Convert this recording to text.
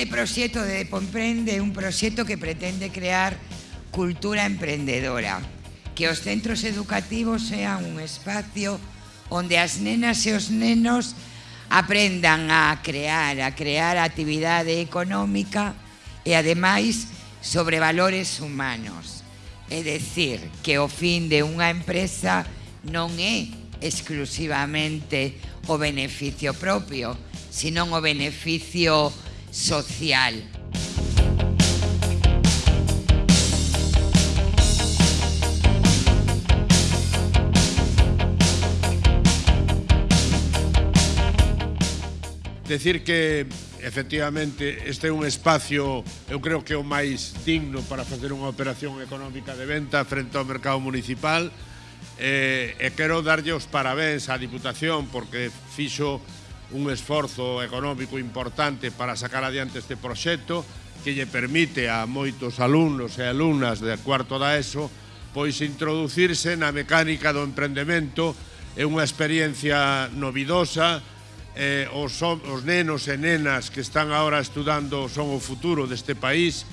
Este proxecto de Depomprende é un proxecto que pretende crear cultura emprendedora, que os centros educativos sean un espacio onde as nenas e os nenos aprendan a crear, a crear actividade económica e ademais sobre valores humanos. É decir, que o fin de unha empresa non é exclusivamente o beneficio propio, sino o beneficio social. Decir que efectivamente este é un espacio, eu creo que o máis digno para facer unha operación económica de venta frente ao mercado municipal eh, e quero darlle os parabéns á Diputación porque fixo un esforzo económico importante para sacar adiante este proxecto que lle permite a moitos alumnos e alumnas de cuarto da ESO pois introducirse na mecánica do emprendemento. É unha experiencia novidosa eh, os, os nenos e nenas que están agora estudando son o futuro deste país